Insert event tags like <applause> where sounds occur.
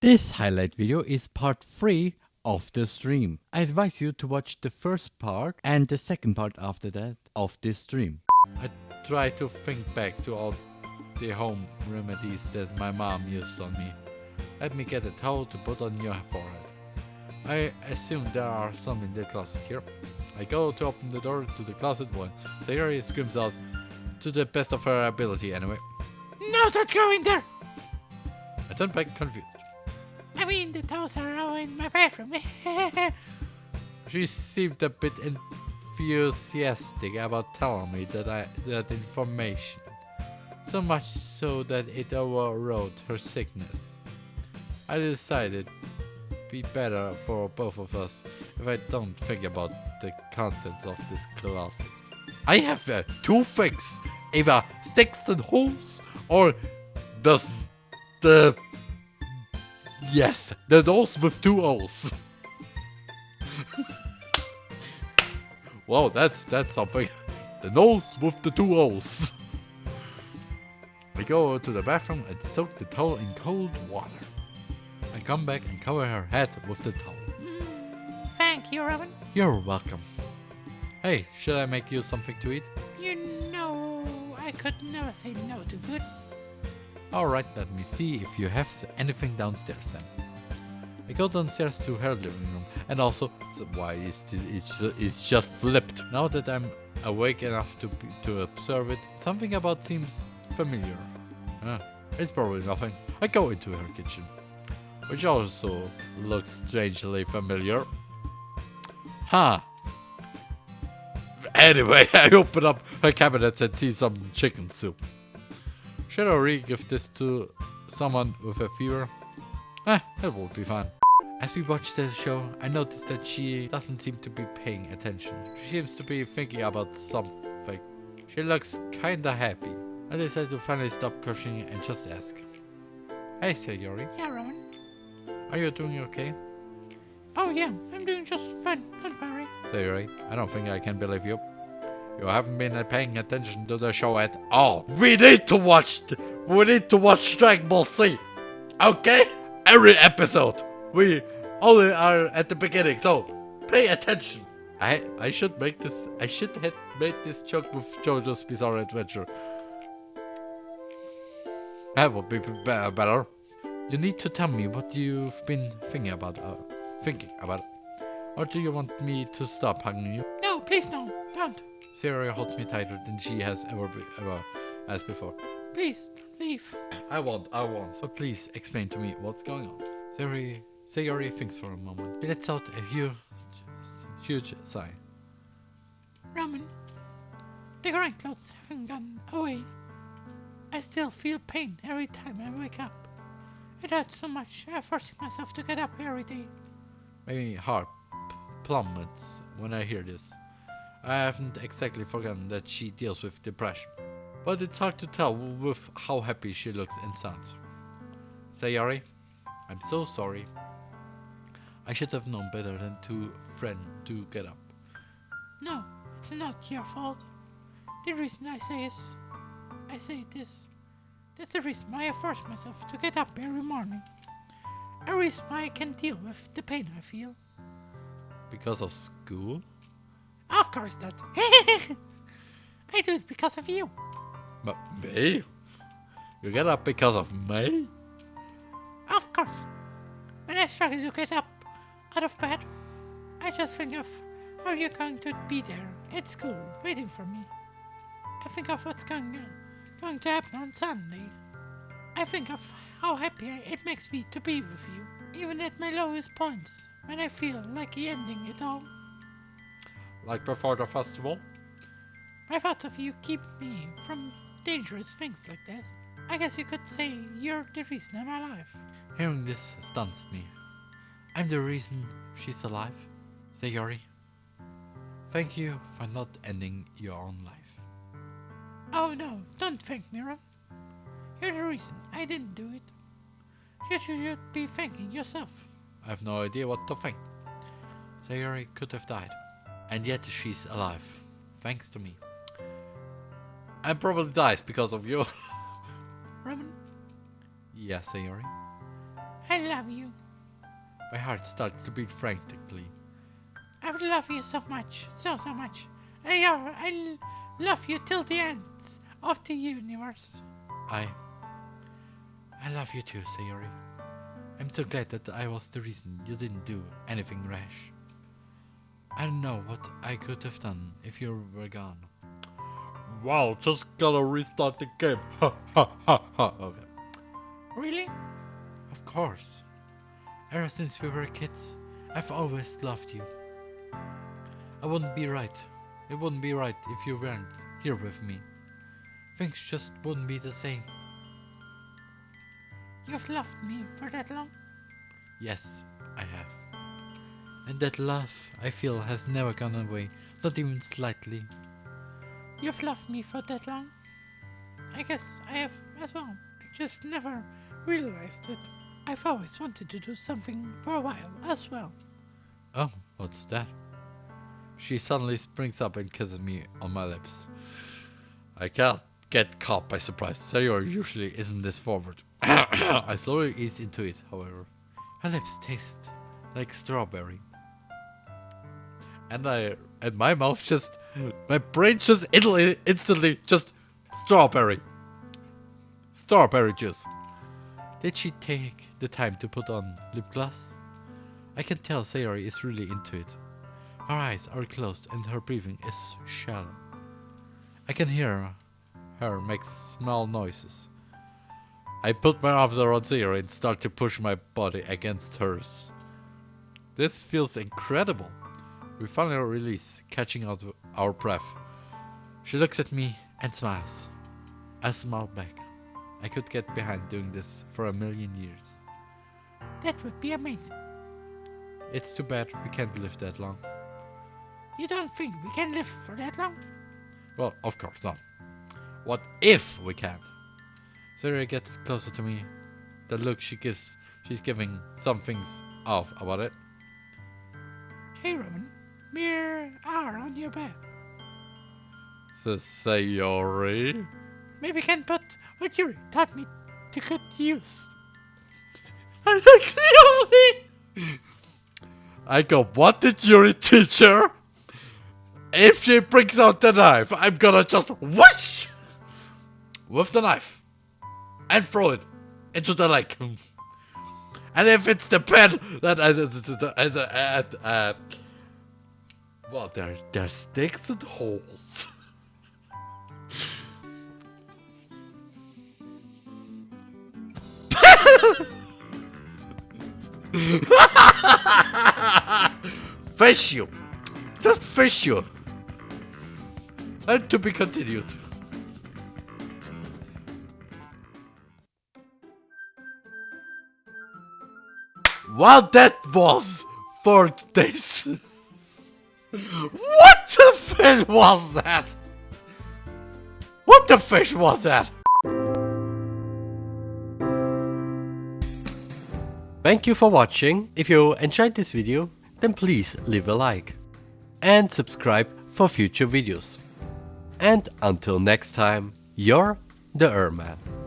This highlight video is part 3 of the stream. I advise you to watch the first part and the second part after that of this stream. I try to think back to all the home remedies that my mom used on me. Let me get a towel to put on your forehead. I assume there are some in the closet here. I go to open the door to the closet when Sayori screams out, to the best of her ability anyway. No, don't go in there! I turn back confused. Mean, the are all in my bathroom. <laughs> She seemed a bit enthusiastic about telling me that I that information. So much so that it overrode her sickness. I decided be better for both of us if I don't think about the contents of this closet. I have uh, two things, either sticks and holes or the the yes, the doors with two O's. wow, that's that's something. The nose with the two O's. I go to the bathroom and soak the towel in cold water. I come back and cover her head with the towel. Thank you, Robin. You're welcome. Hey, should I make you something to eat? You know, I could never say no to food. Alright, let me see if you have anything downstairs then. I go downstairs to her living room and also, why is this, it's, it's just flipped. Now that I'm awake enough to, to observe it, something about seems familiar. It's probably nothing. I go into her kitchen, which also looks strangely familiar. Huh. Anyway, <laughs> I open up her cabinets and see some chicken soup. Should I re give this to someone with a fever? Eh, it would be fine. As we watch the show, I notice that she doesn't seem to be paying attention. She seems to be thinking about something. She looks kinda happy. I decide to finally stop crushing and just ask. Hey, Sayori, Yeah, Robin. are you doing okay? Oh, yeah, I'm doing just fine. Don't worry. Sayori, I don't think I can believe you. You haven't been paying attention to the show at all. We need to watch. we need to watch Dragon Ball Z. Okay? Every episode. We only are at the beginning, so pay attention. I I should make this. I should have made this joke with JoJo's Bizarre Adventure. That would be be- better. You need to tell me what you've been thinking about. Uh, thinking about. Or do you want me to stop hugging you? No, please, no. Sarah holds me tighter than she has ever be, ever as before. Please, leave. I won't, I won't. But please explain to me what's going on. Sarah, Sayori thinks for a moment. She lets out a huge, huge sigh. Roman, the grind clothes haven't gone away. I still feel pain every time I wake up. It hurts so much, I'm forcing myself to get up every day. My heart plummets when I hear this. I haven't exactly forgotten that she deals with depression. But it's hard to tell with how happy she looks and sounds. Sayori, I'm so sorry. I should have known better than to friend to get up. No, it's not your fault. The reason I say is, I say this. That's the reason why I force myself to get up every morning. A reason why I can deal with the pain I feel. Because of school? Of course not. <laughs> I do it because of you. But me? You get up because of me? Of course. When I struggle to get up out of bed, I just think of how you're going to be there at school waiting for me. I think of what's going on, going to happen on Sunday. I think of how happy it makes me to be with you, even at my lowest points, when I feel like ending it all. Like before the festival? My thoughts of you keep me from dangerous things like this. I guess you could say you're the reason I'm alive. Hearing this stuns me. I'm the reason she's alive. Sayori, thank you for not ending your own life. Oh no, don't thank me, Ron. You're the reason I didn't do it. You should be thanking yourself. I have no idea what to think. Sayori could have died. And yet she's alive. Thanks to me. And probably dies because of you. <laughs> Roman, yeah, Sayori. I love you. My heart starts to beat frantically. I would love you so much, so, so much. I, are, I love you till the ends of the universe. I. I love you too, Sayori. I'm so glad that I was the reason you didn't do anything rash. I don't know what I could have done if you were gone. Wow, just gotta restart the game. Ha ha ha ha. Okay. Really? Of course. Ever since we were kids, I've always loved you. I wouldn't be right. It wouldn't be right if you weren't here with me. Things just wouldn't be the same. You've loved me for that long? Yes, I have. And that love I feel has never gone away, not even slightly. You've loved me for that long? I guess I have as well. Just never realized it. I've always wanted to do something for a while as well. Oh, what's that? She suddenly springs up and kisses me on my lips. I can't get caught by surprise. Sayori usually isn't this forward. <coughs> I slowly ease into it, however. Her lips taste like strawberry. And I and my mouth just my brain just instantly, instantly just strawberry. Strawberry juice. Did she take the time to put on lip gloss? I can tell Sayori is really into it. Her eyes are closed and her breathing is shallow. I can hear her make small noises. I put my arms around Sayori and start to push my body against hers. This feels incredible. We finally release, catching out our breath. She looks at me and smiles. I smile back. I could get behind doing this for a million years. That would be amazing. It's too bad we can't live that long. You don't think we can live for that long? Well, of course not. What if we can't? Sarah gets closer to me. The look she gives, she's giving some things off about it. Hey Roman, mirror are on your bed. Says Sayori. Maybe can put what you taught me to good use. <laughs> I go, what did Yuri teach her? If she brings out the knife, I'm gonna just whoosh with the knife and throw it into the lake. And if it's the pen that uh, uh, uh, uh, well, there there's sticks and holes. <laughs> fish you, just fish you. And to be continued. What that was for days. What the fish was that? What the fish was that? Thank you for watching. If you enjoyed this video, then please leave a like. And subscribe for future videos. And until next time, you're the Erman.